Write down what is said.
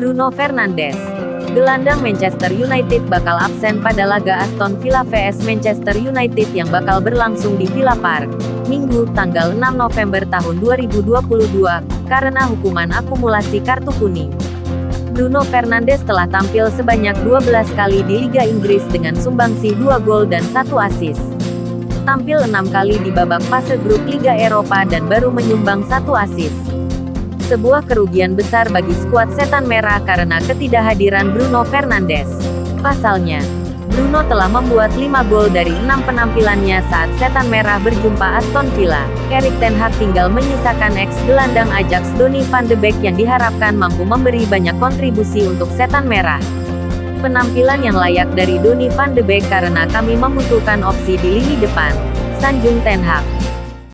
Bruno Fernandes. Gelandang Manchester United bakal absen pada laga Aston Villa vs Manchester United yang bakal berlangsung di Villa Park, Minggu, tanggal 6 November tahun 2022, karena hukuman akumulasi kartu kuning. Bruno Fernandes telah tampil sebanyak 12 kali di Liga Inggris dengan sumbangsi 2 gol dan 1 assist. Tampil 6 kali di babak fase grup Liga Eropa dan baru menyumbang 1 assist sebuah kerugian besar bagi skuad Setan Merah karena ketidakhadiran Bruno Fernandes. Pasalnya, Bruno telah membuat 5 gol dari 6 penampilannya saat Setan Merah berjumpa Aston Villa. Erik Ten Hag tinggal menyisakan ex-gelandang Ajax Donny van de Beek yang diharapkan mampu memberi banyak kontribusi untuk Setan Merah. Penampilan yang layak dari Donny van de Beek karena kami membutuhkan opsi di lini depan. Sanjung Ten Hag